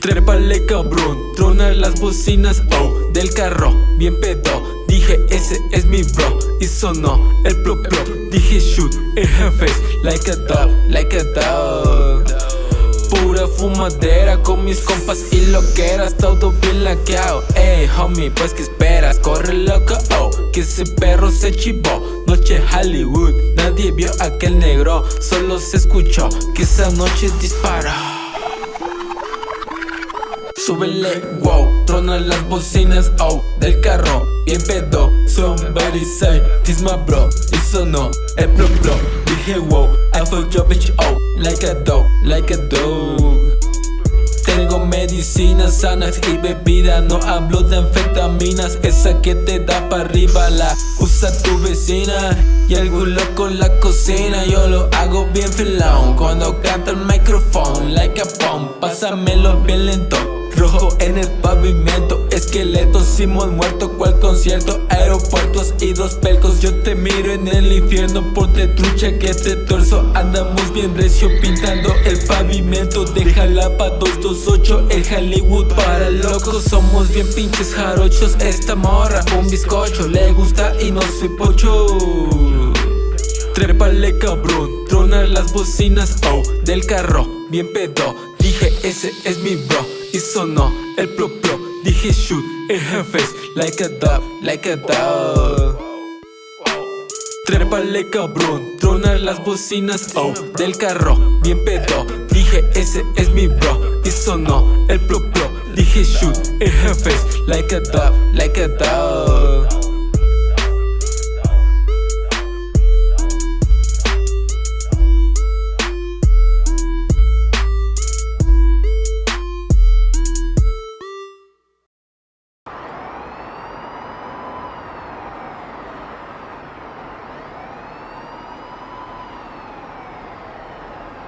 Trépale cabrón, trona las bocinas, oh, del carro, bien pedo. Dije ese es mi bro, y sonó el pro pro Dije shoot her face, like a dog, like a dog Pura fumadera con mis compas y loqueras, todo bien laqueado. Ey homie, pues que esperas, corre loco, oh, que ese perro se chivó. Noche Hollywood, nadie vio aquel negro, solo se escuchó que esa noche disparó Súbele, wow, trona las bocinas, oh, del carro, bien pedo Somebody say, this my bro, y sonó el pro pro. Dije wow, I fuck your bitch, oh, like a dog, like a dog. Tengo medicinas sanas y bebida No hablo de anfetaminas. Esa que te da para arriba La usa tu vecina. Y el gulo con la cocina Yo lo hago bien filón Cuando canta el micrófono Like a pump Pásamelo bien lento Rojo en el pavimento. Esqueletos, Simón muerto Cual concierto, aeropuertos y dos pelcos. Yo te miro en el infierno Ponte trucha que este torso Andamos bien recio. Pintando el pavimento De Jalapa 228 El Hollywood para locos. Somos bien pinches jarochos Esta morra un bizcocho. Le gusta y no soy pocho. Trépale cabrón, trona las bocinas, oh, del carro, bien pedo. Dije ese es mi bro, y sonó el pro pro Dije shoot. In like a dog, like a dog. Trépale cabrón, trona las bocinas, oh, del carro, bien pedo. Dije ese es mi bro, y sonó el pro pro Dije shoot. In like a dog, like a dog